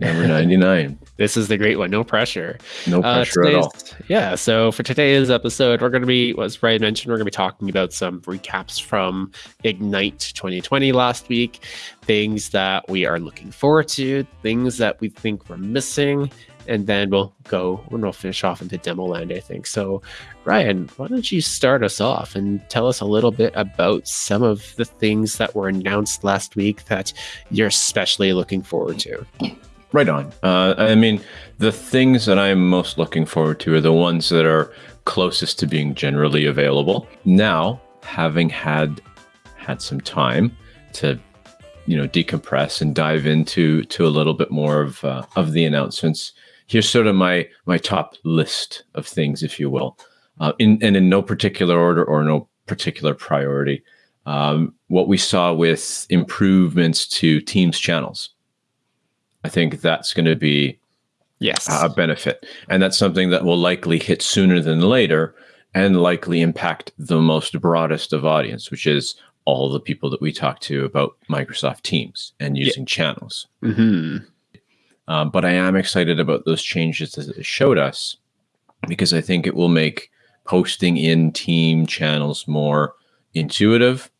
Number 99. this is the great one. No pressure. No Uh, pressure at all. Yeah. So for today's episode, we're going to be, as Brian mentioned, we're going to be talking about some recaps from Ignite 2020 last week, things that we are looking forward to, things that we think we're missing, and then we'll go and we'll finish off into demo land, I think. So, Ryan, why don't you start us off and tell us a little bit about some of the things that were announced last week that you're especially looking forward to? Right on. Uh, I mean, the things that I'm most looking forward to are the ones that are closest to being generally available. Now, having had had some time to, you know, decompress and dive into to a little bit more of uh, of the announcements. Here's sort of my my top list of things, if you will, uh, in and in no particular order or no particular priority. Um, what we saw with improvements to Teams channels. I think that's going to be Yes. a benefit. And that's something that will likely hit sooner than later and likely impact the most broadest of audience, which is all the people that we talk to about Microsoft Teams and Yeah. using channels. hmm Um, but I am excited about those changes that it showed us because I think it will make posting in team channels more intuitive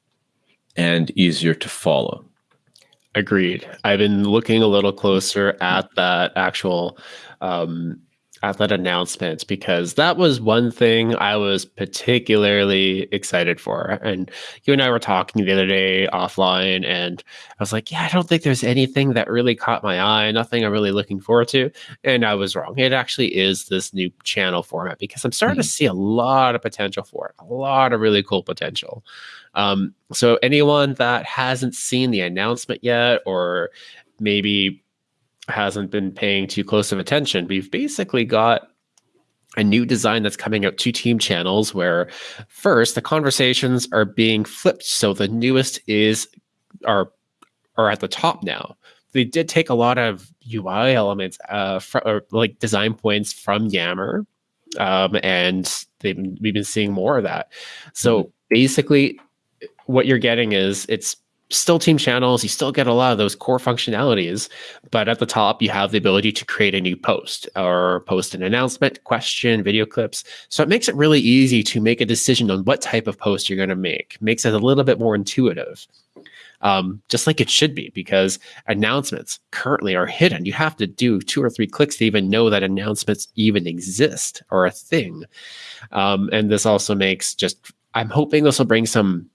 and easier to follow. Agreed. I've been looking a little closer at that actual um, at that announcement because that was one thing I was particularly excited for. And you and I were talking the other day offline, and I was like, "Yeah, I don't think there's anything that really caught my eye. Nothing I'm really looking forward to." And I was wrong. It actually is this new channel format because I'm starting to see a lot of potential for it. A lot of really cool potential. Um, so anyone that hasn't seen the announcement yet, or maybe hasn't been paying too close of attention, we've basically got a new design that's coming out to team channels where first the conversations are being flipped. So the newest is are are at the top now. They did take a lot of UI elements, uh, fr- or like design points from Yammer, um, and they've, we've been seeing more of that. So basically, what you're getting is it's still team channels. You still get a lot of those core functionalities, but at the top, you have the ability to create a new post or post an announcement, question, video clips. So it makes it really easy to make a decision on what type of post you're going to make. Makes it a little bit more intuitive. Um, just like it should be, because announcements currently are hidden. You have to do two or three clicks to even know that announcements even exist or a thing. Um, and this also makes just, I'm hoping this will bring some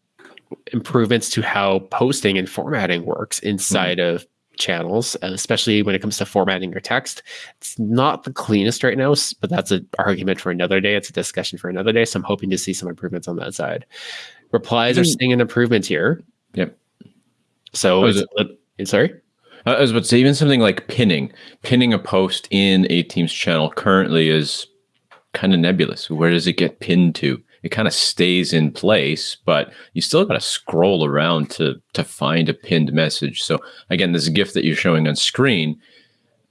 improvements to how posting and formatting works mm-hmm. inside of channels, especially when it comes to formatting your text. It's not the cleanest right now, but that's an argument for another day. It's a discussion for another day. So I'm hoping to see some improvements on that side. Replies are mm. seeing an improvement here. Yep. So Oh, is it's, a eh, sorry. I was about to say, even something like pinning, pinning a post in a team's channel currently is kind of nebulous. Where does it get pinned to? It kind of stays in place, but you still got to scroll around to to find a pinned message. So again, this GIF that you're showing on screen,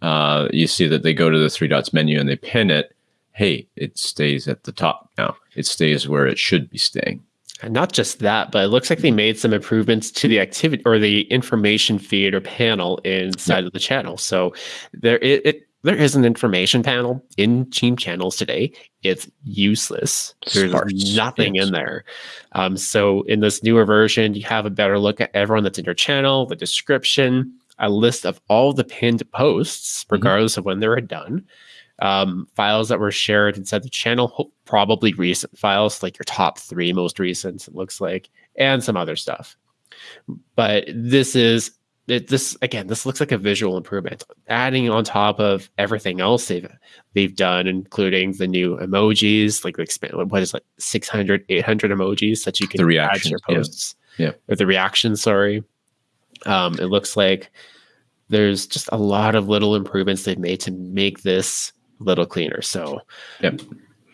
uh, you see that they go to the three dots menu and they pin it. Hey, it stays at the top now. It stays where it should be staying. And not just that, but it looks like they made some improvements to the activity or the information feed or panel inside of the channel. So there it, it there is an information panel in Team channels today. It's useless. There's nothing yes. in there. Um, so in this newer version, you have a better look at everyone that's in your channel, the description, a list of all the pinned posts, regardless of when they were done. Um, files that were shared inside the channel, probably recent files, like your top three most recent, it looks like, and some other stuff. But this is it, this again. This looks like a visual improvement, adding on top of everything else they've they've done, including the new emojis, like what is like 600, 800 emojis that you can The add to your reactions, yeah. posts. Yeah. or the reaction, Sorry. Um, it looks like there's just a lot of little improvements they've made to make this a little cleaner. So Yep.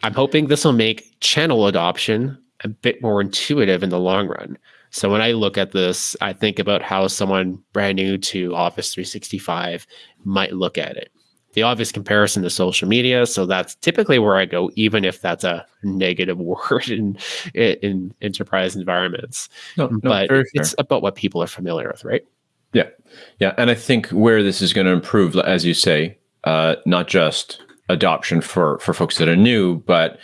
I'm hoping this will make channel adoption a bit more intuitive in the long run. So when I look at this, I think about how someone brand new to Office 365 might look at it. The obvious comparison to social media, so that's typically where I go, even if that's a negative word in in enterprise environments. No, no, but it's about what people are familiar with, right? Yeah, yeah, and I think where this is going to improve, as you say, uh, not just adoption for for folks that are new, but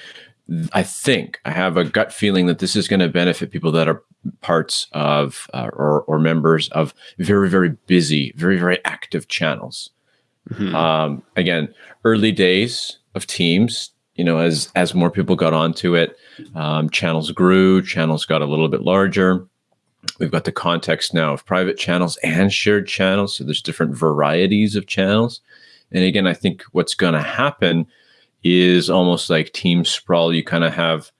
I think I have a gut feeling that this is going to benefit people that are parts of uh, or, or members of very very busy, very very active channels. Mm-hmm. Um, again, early days of Teams, you know, as as more people got onto it, um, channels grew, channels got a little bit larger. We've got the context now of private channels and shared channels. So there's different varieties of channels. And again, I think what's going to happen is almost like team sprawl. You kind of have,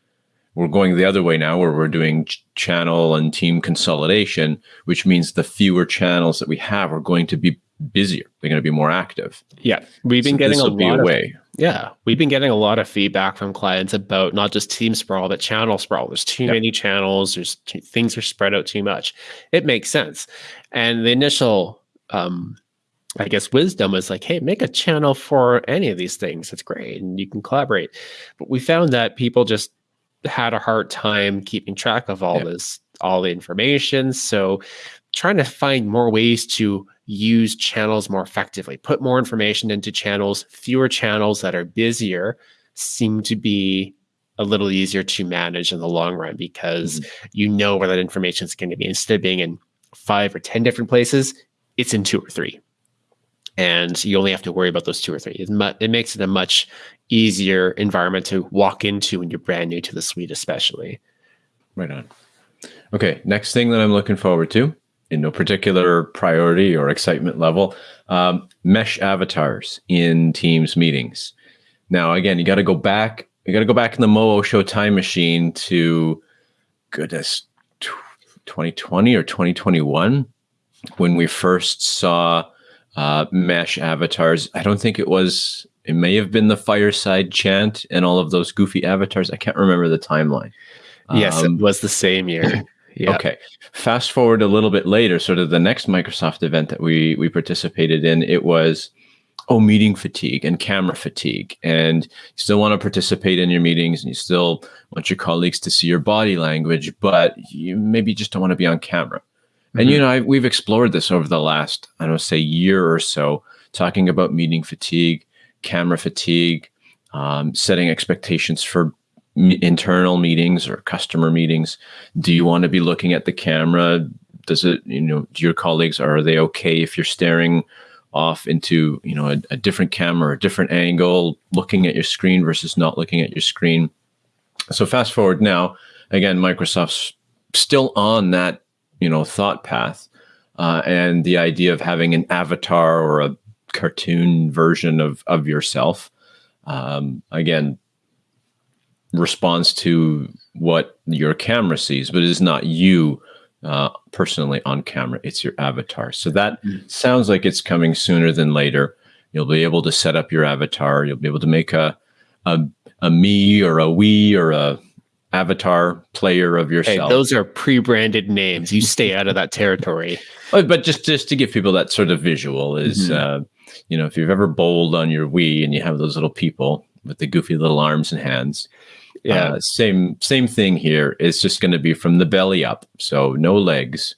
we're going the other way now where we're doing ch- channel and team consolidation, which means the fewer channels that we have are going to be busier. They're going to be more active. Yeah. We've been so getting a lot of, way. Yeah. We've been getting a lot of feedback from clients about not just team sprawl, but channel sprawl. There's too many channels. There's too, things are spread out too much. It makes sense. And the initial, um, I guess wisdom was like, hey, make a channel for any of these things. It's great. And you can collaborate. But we found that people just had a hard time keeping track of all this, all the information. So trying to find more ways to use channels more effectively, put more information into channels, fewer channels that are busier seem to be a little easier to manage in the long run because mm-hmm. you know where that information is going to be. Instead of being in five or 10 different places, it's in two or three and you only have to worry about those two or three. It, mu- it makes it a much easier environment to walk into when you're brand new to the suite, especially. Right on. Okay, next thing that I'm looking forward to, in no particular priority or excitement level, um, mesh avatars in Teams meetings. Now, again, you got to go back. You got to go back in the Moo Show time machine to goodness, 2020 or 2021 when we first saw uh, mesh avatars. I don't think it was. It may have been the fireside chant and all of those goofy avatars. I can't remember the timeline. Yes, um, it was the same year. Yeah. Okay. Fast forward a little bit later, sort of the next Microsoft event that we we participated in, it was oh meeting fatigue and camera fatigue and you still want to participate in your meetings and you still want your colleagues to see your body language but you maybe just don't want to be on camera Mm-hmm. And you know, I, we've explored this over the last, I don't know, say, year or so, talking about meeting fatigue, camera fatigue, um, setting expectations for internal meetings or customer meetings. Do you want to be looking at the camera? Does it, you know, do your colleagues are they okay if you're staring off into, you know, a, a different camera, a different angle, looking at your screen versus not looking at your screen? So fast forward now, again, Microsoft's still on that you know thought path uh, and the idea of having an avatar or a cartoon version of of yourself um, again responds to what your camera sees but it is not you uh, personally on camera. It's your avatar. So that mm. sounds like it's coming sooner than later. You'll be able to set up your avatar. You'll be able to make a a, a me or a we or a avatar player of yourself. Hey, those are pre-branded names. You stay out of that territory. But, just just to give people that sort of visual is, mm-hmm. uh, you know, if you've ever bowled on your Wii and you have those little people with the goofy little arms and hands. Yeah, uh, same same thing here. It's just going to be from the belly up, so no legs.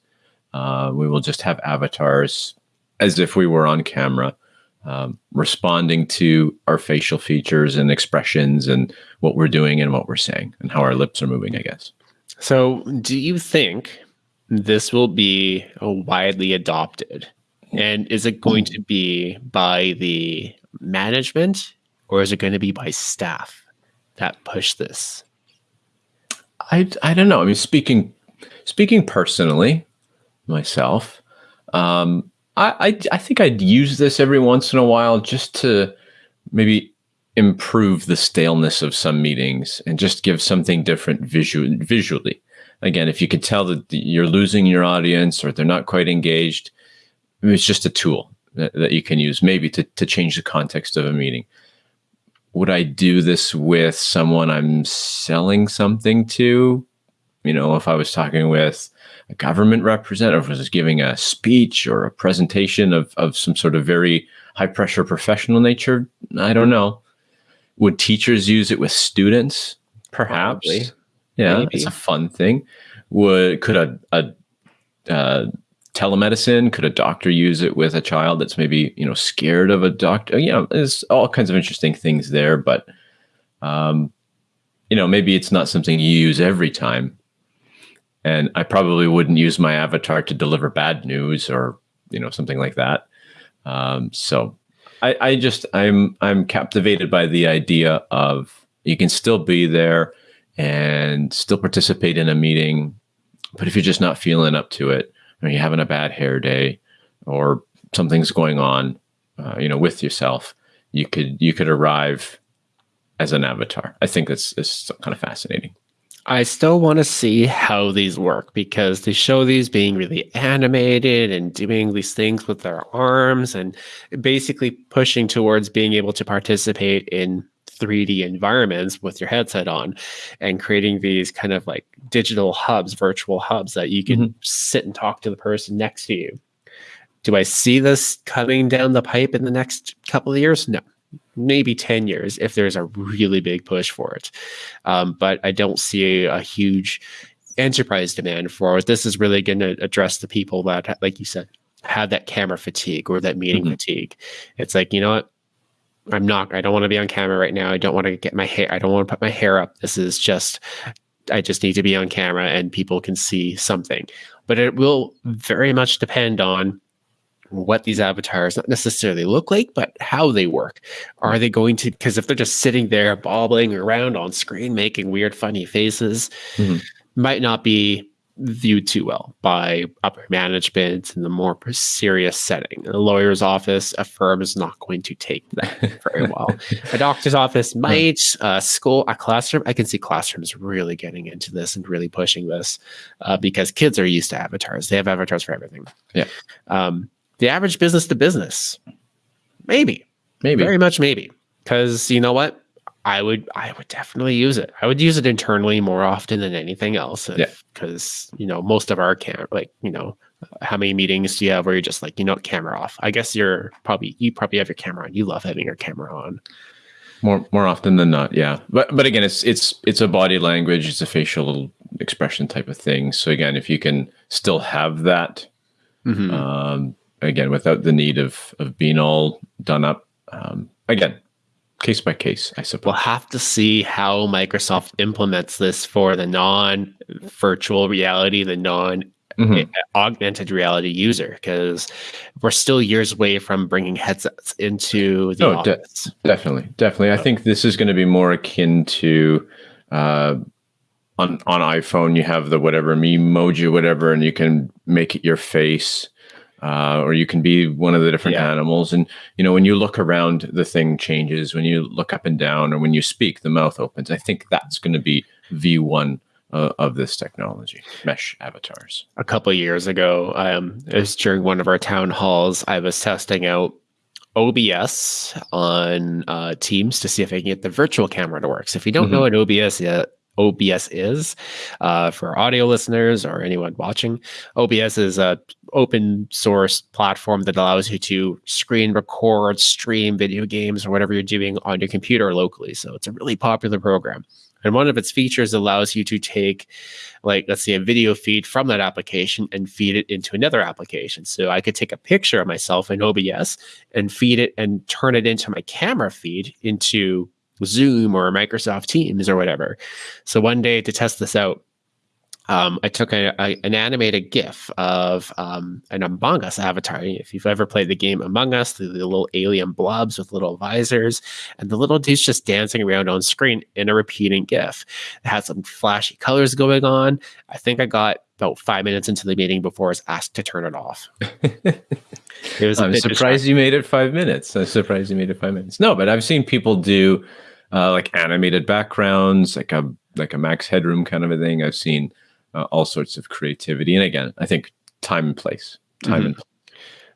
Uh, we will just have avatars as if we were on camera um, responding to our facial features and expressions and what we're doing and what we're saying and how our lips are moving, I guess. So, do you think this will be widely adopted? And is it going to be by the management or is it going to be by staff that push this? I, I don't know. I mean, speaking speaking personally, myself, um, I, I, I think I'd use this every once in a while just to maybe improve the staleness of some meetings and just give something different visual, visually. Again, if you could tell that you're losing your audience or they're not quite engaged, it's just a tool that, that you can use maybe to, to change the context of a meeting. Would I do this with someone I'm selling something to? You know, if I was talking with a government representative was giving a speech or a presentation of, of some sort of very high pressure professional nature. I don't know. Would teachers use it with students? Perhaps. Probably. Yeah, Maybe. it's a fun thing. Would could a, a uh, telemedicine? Could a doctor use it with a child that's maybe you know scared of a doctor? You know, there's all kinds of interesting things there, but um, you know, maybe it's not something you use every time. And I probably wouldn't use my avatar to deliver bad news or you know something like that. Um, so I, I just I'm I'm captivated by the idea of you can still be there and still participate in a meeting, but if you're just not feeling up to it, or you're having a bad hair day, or something's going on, uh, you know, with yourself, you could you could arrive as an avatar. I think that's, that's kind of fascinating. I still want to see how these work because they show these being really animated and doing these things with their arms and basically pushing towards being able to participate in 3D environments with your headset on and creating these kind of like digital hubs, virtual hubs that you can mm-hmm. sit and talk to the person next to you. Do I see this coming down the pipe in the next couple of years? No maybe 10 years if there's a really big push for it. Um, but I don't see a, a, huge enterprise demand for it. This is really going to address the people that, like you said, have that camera fatigue or that meeting mm-hmm. fatigue. It's like, you know what? I'm not, I don't want to be on camera right now. I don't want to get my hair, I don't want to put my hair up. This is just, I just need to be on camera and people can see something. But it will very much depend on what these avatars not necessarily look like, but how they work. Are they going to, because if they're just sitting there bobbling around on screen, making weird, funny faces, mm-hmm. might not be viewed too well by upper management in the more serious setting. A lawyer's office, a firm is not going to take that very well. a doctor's office might, a school, a classroom. I can see classrooms really getting into this and really pushing this uh, because kids are used to avatars. They have avatars for everything. Yeah. Um, the average business to business, maybe, maybe, very much maybe, because you know what, I would, I would definitely use it. I would use it internally more often than anything else. If, yeah, because you know most of our camp, like you know, how many meetings do you have where you're just like, you know, camera off? I guess you're probably you probably have your camera on. You love having your camera on. More more often than not, yeah. But but again, it's it's it's a body language, it's a facial expression type of thing. So again, if you can still have that, mm-hmm. um, again without the need of of being all done up. Um, again, case by case, I suppose. We'll have to see how Microsoft implements this for the non virtual reality, the non mm-hmm. augmented reality user, because we're still years away from bringing headsets into the oh, office. De- definitely, definitely. I think this is going to be more akin to. Uh, on, on iPhone, you have the whatever emoji, whatever, and you can make it your face uh, or you can be one of the different yeah. animals. And you know, when you look around, the thing changes. When you look up and down, or when you speak, the mouth opens. I think that's going to be V one uh, of this technology, mesh avatars. A couple years ago, um, it was during one of our town halls. I was testing out OBS on uh, Teams to see if I can get the virtual camera to work. So if you don't mm-hmm. know what OBS yet, OBS is uh, for audio listeners or anyone watching. OBS is a open source platform that allows you to screen record, stream video games or whatever you're doing on your computer locally. So it's a really popular program. And one of its features allows you to take, like, let's say a video feed from that application and feed it into another application. So I could take a picture of myself in OBS and feed it and turn it into my camera feed into Zoom or Microsoft Teams or whatever. So one day to test this out, um, I took a, a, an animated GIF of um, an Among Us avatar. If you've ever played the game Among Us, the, the, little alien blobs with little visors, and the little dude's just dancing around on screen in a repeating GIF. It had some flashy colors going on. I think I got about five minutes into the meeting before I was asked to turn it off. it was. I'm surprised you made it five minutes. I'm surprised you made it five minutes. No, but I've seen people do uh, like animated backgrounds, like a like a Max Headroom kind of a thing. I've seen uh, all sorts of creativity, and again, I think time and place, time mm-hmm. and. Place.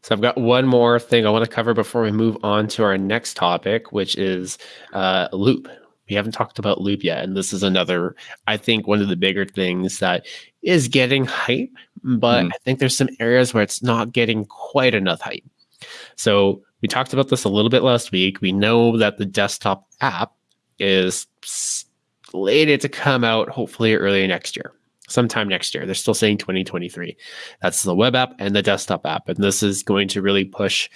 So I've got one more thing I want to cover before we move on to our next topic, which is uh, Loop. We haven't talked about Loop yet, and this is another, I think, one of the bigger things that is getting hype, but mm. I think there's some areas where it's not getting quite enough hype. So we talked about this a little bit last week. We know that the desktop app is slated to come out hopefully early next year. sometime next year. They're still saying 2023. That's the web app and the desktop app. And this is going to really push,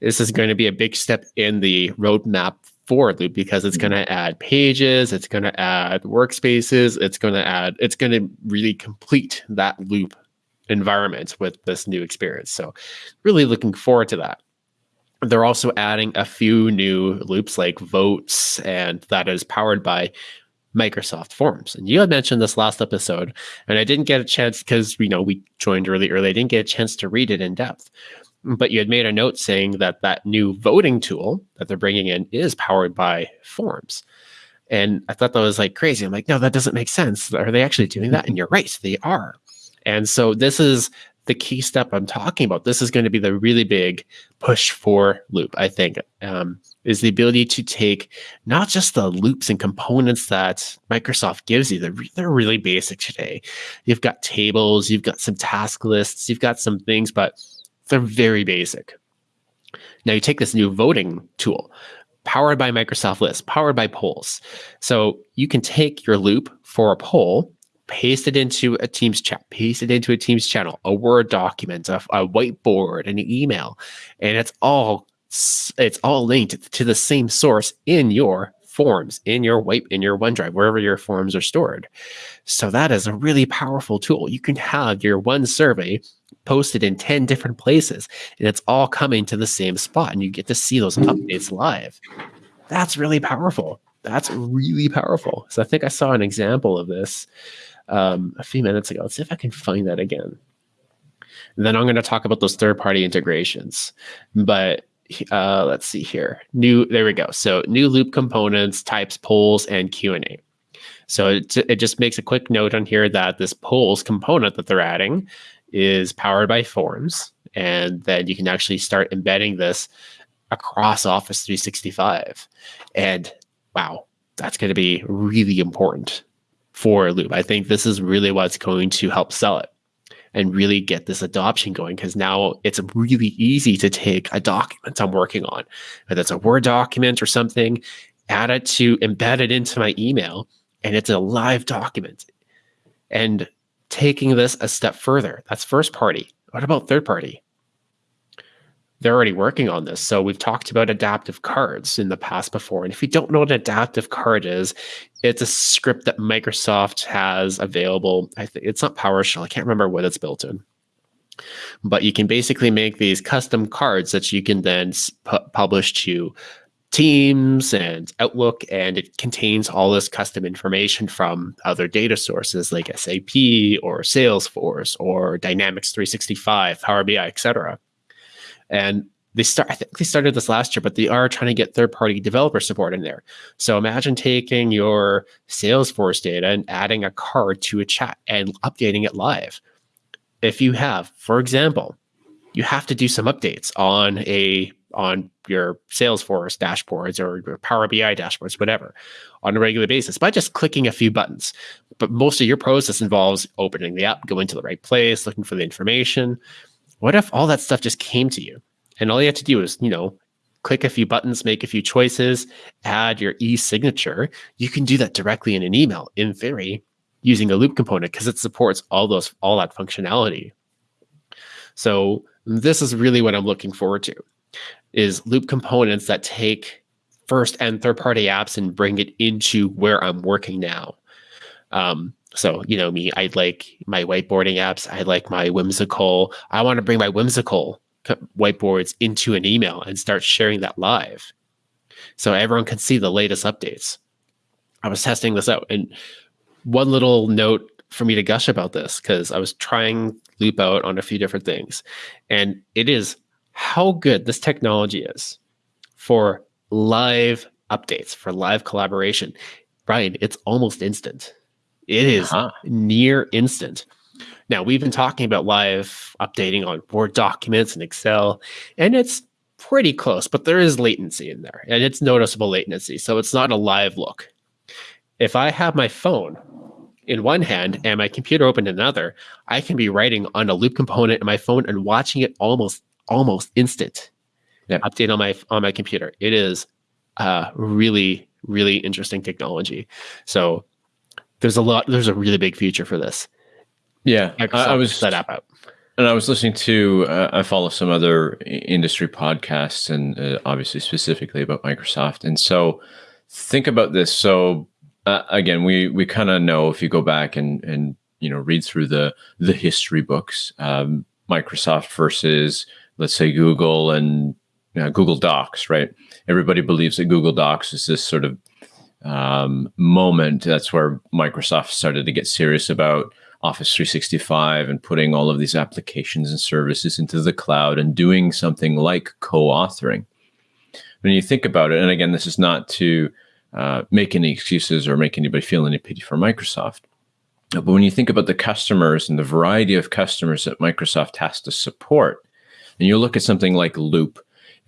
this is going to be a big step in the roadmap for Loop because it's going to add pages, it's going to add workspaces, it's going to add, it's going to really complete that Loop environment with this new experience. So, really looking forward to that. They're also adding a few new loops like votes, and that is powered by Microsoft Forms. And you had mentioned this last episode, and I didn't get a chance because you know we joined really early. I didn't get a chance to read it in depth, but you had made a note saying that that new voting tool that they're bringing in is powered by Forms. And I thought that was like crazy. I'm like, no, that doesn't make sense. Are they actually doing that? And you're right, they are. And so this is the key step I'm talking about. This is going to be the really big push for Loop, I think, um, is the ability to take not just the loops and components that Microsoft gives you, they're, they're really basic today. You've got tables, you've got some task lists, you've got some things, but they're very basic. Now you take this new voting tool, powered by Microsoft Lists, powered by polls. So you can take your loop for a poll paste it into a Teams chat, paste it into a Teams channel, a Word document, a, a whiteboard, an email, and it's all it's all linked to the same source in your forms in your white in your OneDrive, wherever your forms are stored. So that is a really powerful tool. You can have your one survey posted in 10 different places and it's all coming to the same spot and you get to see those updates live. That's really powerful. That's really powerful. So I think I saw an example of this um, a few minutes ago. Let's see if I can find that again. And then I'm going to talk about those third-party integrations. But uh, let's see here. New, there we go. So new loop components, types, polls, and Q&A. So it, it just makes a quick note on here that this polls component that they're adding is powered by forms. And then you can actually start embedding this across Office 365. And wow, that's going to be really important for Loop. I think this is really what's going to help sell it and really get this adoption going because now it's really easy to take a document I'm working on, whether it's a Word document or something, add it to embed it into my email, and it's a live document. And taking this a step further, that's first party. What about third party? They're already working on this. So we've talked about adaptive cards in the past before. And if you don't know what an adaptive card is, it's a script that Microsoft has available. I think it's not PowerShell. I can't remember what it's built in. But you can basically make these custom cards that you can then pu- publish to Teams and Outlook, and it contains all this custom information from other data sources like SAP or Salesforce or Dynamics 365, Power BI, etc. And they start I think they started this last year, but they are trying to get third-party developer support in there. So imagine taking your Salesforce data and adding a card to a chat and updating it live. If you have, for example, you have to do some updates on a on your Salesforce dashboards or your Power BI dashboards, whatever, on a regular basis by just clicking a few buttons. But most of your process involves opening the app, going to the right place, looking for the information. What if all that stuff just came to you and all you have to do is, you know, click a few buttons, make a few choices, add your e-signature. You can do that directly in an email in theory using a loop component because it supports all those all that functionality. So this is really what I'm looking forward to is loop components that take first and third party apps and bring it into where I'm working now. Um, so, you know, me, I like my whiteboarding apps. I like my Whimsical. I want to bring my Whimsical whiteboards into an email and start sharing that live so everyone can see the latest updates. I was testing this out. And one little note for me to gush about this, because I was trying Loop out on a few different things. And it is how good this technology is for live updates, for live collaboration. Brian, it's almost instant. It is uh-huh. near instant. Now, we've been talking about live updating on Word documents and Excel, and it's pretty close, but there is latency in there, and it's noticeable latency. So it's not a live look. If I have my phone in one hand and my computer open in another, I can be writing on a loop component in my phone and watching it almost almost instant. Update on my on my computer. It is uh, really really interesting technology. So there's a lot there's a really big future for this Yeah, I, I was set app out. And I was listening to, uh, I follow some other industry podcasts and uh, obviously specifically about Microsoft. And so think about this. So uh, again, we, we kind of know if you go back and, and, you know, read through the, the history books, um, Microsoft versus let's say Google and Google Docs, right? Everybody believes that Google Docs is this sort of um, moment. That's where Microsoft started to get serious about Office 365 and putting all of these applications and services into the cloud and doing something like co-authoring. When you think about it, and again, this is not to uh, make any excuses or make anybody feel any pity for Microsoft, but when you think about the customers and the variety of customers that Microsoft has to support, and you look at something like Loop,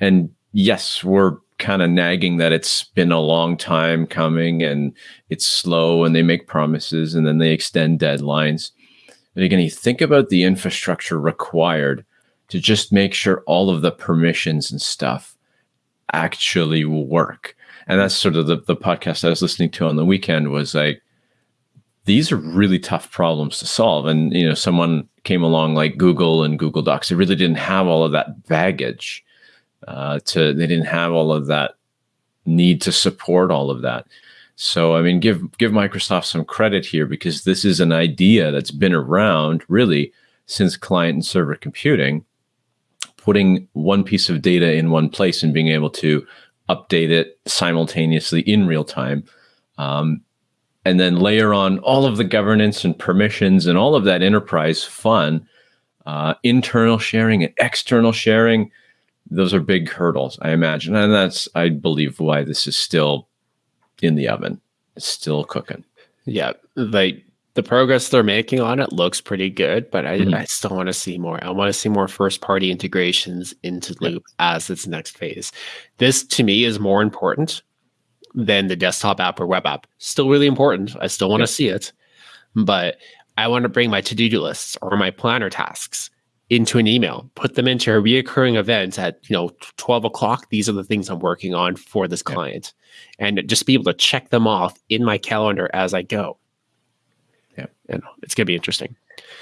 and yes, we're kind of nagging that it's been a long time coming and it's slow and they make promises and then they extend deadlines. But again, you think about the infrastructure required to just make sure all of the permissions and stuff actually work. And that's sort of the, the podcast I was listening to on the weekend was like, these are really tough problems to solve. And, you know, someone came along like Google and Google Docs. They really didn't have all of that baggage uh, to they didn't have all of that need to support all of that. So I mean, give give Microsoft some credit here because this is an idea that's been around really since client and server computing. Putting one piece of data in one place and being able to update it simultaneously in real time, um, and then layer on all of the governance and permissions and all of that enterprise fun, uh, internal sharing and external sharing those are big hurdles, I imagine. And that's, I believe, why this is still in the oven. It's still cooking. Yeah. Like the progress they're making on it looks pretty good, but I, mm-hmm. I still want to see more. I want to see more first party integrations into Loop as its next phase. This to me is more important than the desktop app or web app. Still really important. I still want to see it, but I want to bring my to do lists or my planner tasks into an email, put them into a reoccurring event at, you know, 12 o'clock. These are the things I'm working on for this yeah. client and just be able to check them off in my calendar as I go. Yeah. And it's going to be interesting.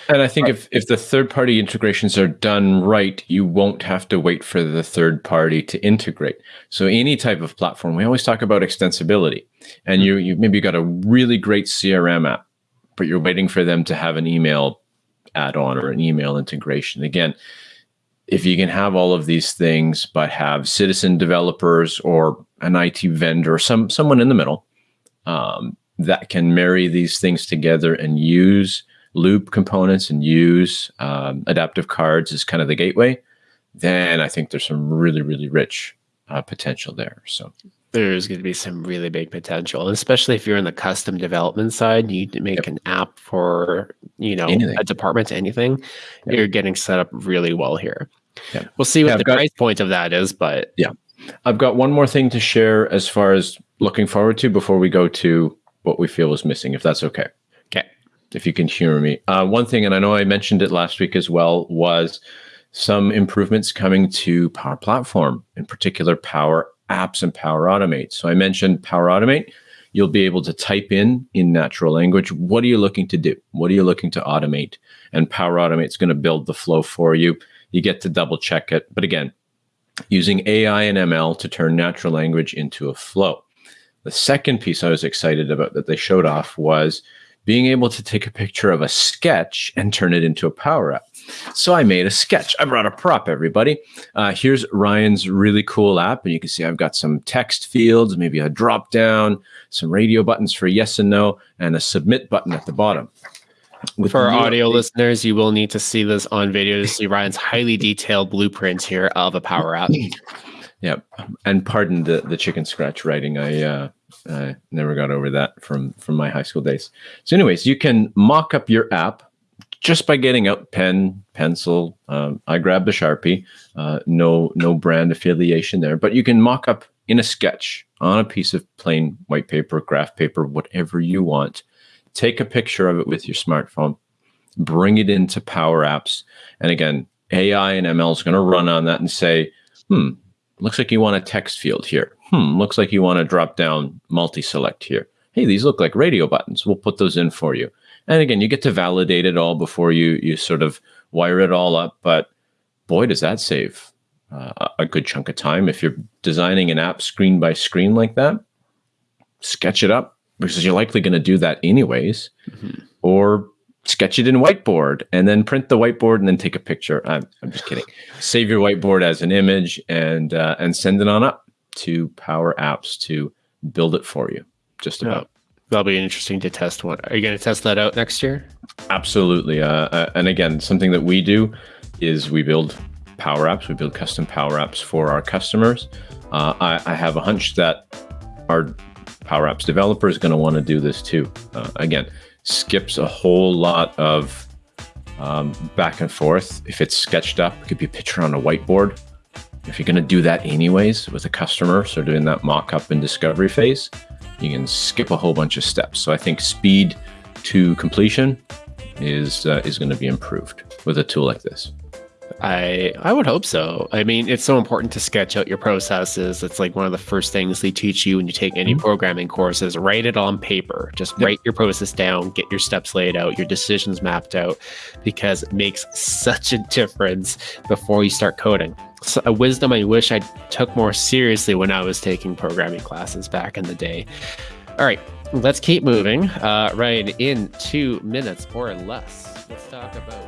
And I think if, if the third party integrations are done right, you won't have to wait for the third party to integrate. So any type of platform, we always talk about extensibility and mm-hmm. you, you maybe got a really great CRM app, but you're waiting for them to have an email add-on or an email integration. Again, if you can have all of these things, but have citizen developers or an IT vendor, some someone in the middle um, that can marry these things together and use loop components and use um, adaptive cards as kind of the gateway, then I think there's some really really rich uh, potential there. So there's going to be some really big potential, especially if you're in the custom development side. You make yep. an app for you know anything. a department, anything. Yep. You're getting set up really well here. Yep. We'll see what yeah, the got, price point of that is, but yeah, I've got one more thing to share as far as looking forward to before we go to what we feel is missing, if that's okay. Okay, if you can humor me. Uh, one thing, and I know I mentioned it last week as well, was some improvements coming to Power Platform, in particular Power apps and Power Automate. So I mentioned Power Automate. You'll be able to type in in natural language, what are you looking to do? What are you looking to automate? And Power Automate is going to build the flow for you. You get to double check it. But again, using AI and ML to turn natural language into a flow. The second piece I was excited about that they showed off was being able to take a picture of a sketch and turn it into a Power App. So I made a sketch. I brought a prop, everybody. Uh, here's Ryan's really cool app. And you can see I've got some text fields, maybe a drop down, some radio buttons for yes and no, and a submit button at the bottom. With for our audio listeners, you will need to see this on video to see Ryan's highly detailed blueprint here of a power app. Yep. And pardon the, the chicken scratch writing. I uh, uh, never got over that from, from my high school days. So anyways, you can mock up your app just by getting out pen, pencil. Um, I grabbed the Sharpie. Uh, no, no brand affiliation there, but you can mock up in a sketch on a piece of plain white paper, graph paper, whatever you want. Take a picture of it with your smartphone, bring it into Power Apps, and again, AI and ML is going to run on that and say, "Hmm, looks like you want a text field here. Hmm, looks like you want to drop down multi-select here. Hey, these look like radio buttons. We'll put those in for you." And again, you get to validate it all before you you sort of wire it all up. But boy, does that save uh, a good chunk of time if you're designing an app screen by screen like that. Sketch it up because you're likely going to do that anyways, mm-hmm. or sketch it in whiteboard and then print the whiteboard and then take a picture. I'm, I'm just kidding. Save your whiteboard as an image and uh, and send it on up to Power Apps to build it for you. Just about. That'll be interesting to test. One. Are you going to test that out next year? Absolutely. Uh, uh, and again, something that we do is we build Power Apps. We build custom Power Apps for our customers. Uh, I, I, have a hunch that our Power Apps developer is going to want to do this too. Uh, again, skips a whole lot of um, back and forth. If it's sketched up, it could be a picture on a whiteboard. If you're going to do that anyways with a customer, so doing that mock up and discovery phase, you can skip a whole bunch of steps. So I think speed to completion is uh, is going to be improved with a tool like this. I I would hope so. I mean, it's so important to sketch out your processes. It's like one of the first things they teach you when you take any mm-hmm. programming courses. Write it on paper. Just yep. write your process down, get your steps laid out, your decisions mapped out, because it makes such a difference before you start coding. A wisdom I wish I took more seriously when I was taking programming classes back in the day. All right, let's keep moving. Uh, right in two minutes or less, let's talk about